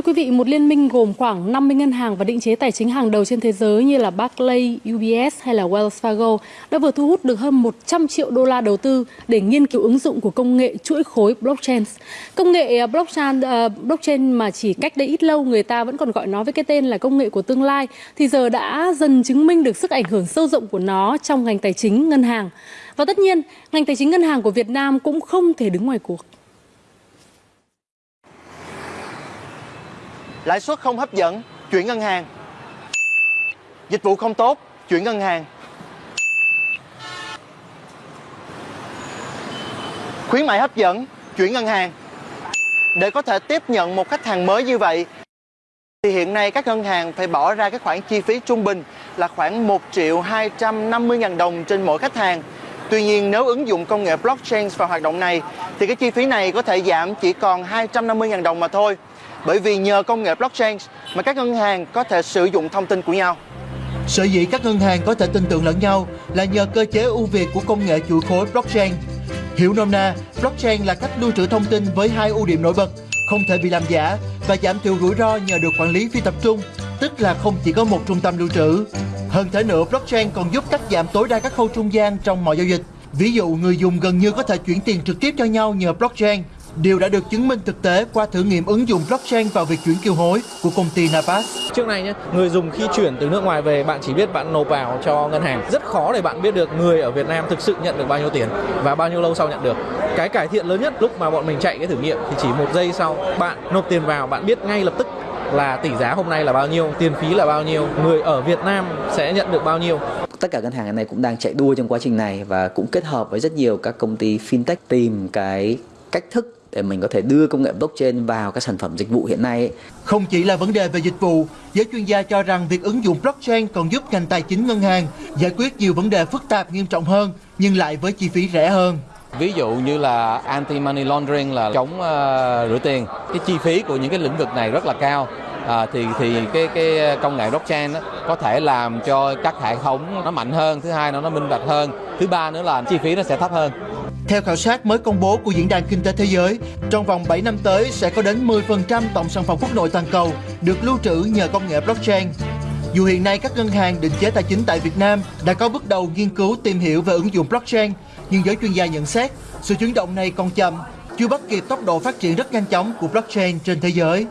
Thưa quý vị, một liên minh gồm khoảng 50 ngân hàng và định chế tài chính hàng đầu trên thế giới như là Barclays, UBS hay là Wells Fargo đã vừa thu hút được hơn 100 triệu đô la đầu tư để nghiên cứu ứng dụng của công nghệ chuỗi khối blockchain. Công nghệ à, blockchain, uh, blockchain mà chỉ cách đây ít lâu người ta vẫn còn gọi nó với cái tên là công nghệ của tương lai thì giờ đã dần chứng minh được sức ảnh hưởng sâu rộng của nó trong ngành tài chính ngân hàng. Và tất nhiên, ngành tài chính ngân hàng của Việt Nam cũng không thể đứng ngoài cuộc. Lãi suất không hấp dẫn, chuyển ngân hàng. Dịch vụ không tốt, chuyển ngân hàng. Khuyến mại hấp dẫn, chuyển ngân hàng. Để có thể tiếp nhận một khách hàng mới như vậy, thì hiện nay các ngân hàng phải bỏ ra cái khoản chi phí trung bình là khoảng 1 triệu 250 ngàn đồng trên mỗi khách hàng. Tuy nhiên nếu ứng dụng công nghệ blockchain vào hoạt động này thì cái chi phí này có thể giảm chỉ còn 250 ngàn đồng mà thôi. Bởi vì nhờ công nghệ blockchain mà các ngân hàng có thể sử dụng thông tin của nhau. Sở dĩ các ngân hàng có thể tin tưởng lẫn nhau là nhờ cơ chế ưu việt của công nghệ chuỗi khối blockchain. Hiểu nôm na, blockchain là cách lưu trữ thông tin với hai ưu điểm nổi bật, không thể bị làm giả và giảm thiểu rủi ro nhờ được quản lý phi tập trung, tức là không chỉ có một trung tâm lưu trữ. Hơn thế nữa, blockchain còn giúp cắt giảm tối đa các khâu trung gian trong mọi giao dịch. Ví dụ, người dùng gần như có thể chuyển tiền trực tiếp cho nhau nhờ blockchain Điều đã được chứng minh thực tế qua thử nghiệm ứng dụng blockchain vào việc chuyển kiều hối của công ty Napas. Trước này nhé, người dùng khi chuyển từ nước ngoài về bạn chỉ biết bạn nộp vào cho ngân hàng. Rất khó để bạn biết được người ở Việt Nam thực sự nhận được bao nhiêu tiền và bao nhiêu lâu sau nhận được. Cái cải thiện lớn nhất lúc mà bọn mình chạy cái thử nghiệm thì chỉ một giây sau bạn nộp tiền vào bạn biết ngay lập tức là tỷ giá hôm nay là bao nhiêu, tiền phí là bao nhiêu, người ở Việt Nam sẽ nhận được bao nhiêu. Tất cả ngân hàng này cũng đang chạy đua trong quá trình này và cũng kết hợp với rất nhiều các công ty fintech tìm cái cách thức để mình có thể đưa công nghệ blockchain vào các sản phẩm dịch vụ hiện nay. Không chỉ là vấn đề về dịch vụ, giới chuyên gia cho rằng việc ứng dụng blockchain còn giúp ngành tài chính ngân hàng giải quyết nhiều vấn đề phức tạp nghiêm trọng hơn nhưng lại với chi phí rẻ hơn. Ví dụ như là anti money laundering là chống uh, rửa tiền. Cái chi phí của những cái lĩnh vực này rất là cao. À, thì thì cái cái ờ, công nghệ blockchain đó, có thể làm cho các hệ thống nó mạnh hơn, thứ hai nó nó minh bạch hơn, thứ ba nữa là chi phí nó sẽ thấp hơn. Theo khảo sát mới công bố của Diễn đàn Kinh tế Thế giới, trong vòng 7 năm tới sẽ có đến 10% tổng sản phẩm quốc nội toàn cầu được lưu trữ nhờ công nghệ blockchain. Dù hiện nay các ngân hàng định chế tài chính tại Việt Nam đã có bước đầu nghiên cứu tìm hiểu về ứng dụng blockchain, nhưng giới chuyên gia nhận xét sự chuyển động này còn chậm, chưa bắt kịp tốc độ phát triển rất nhanh chóng của blockchain trên thế giới.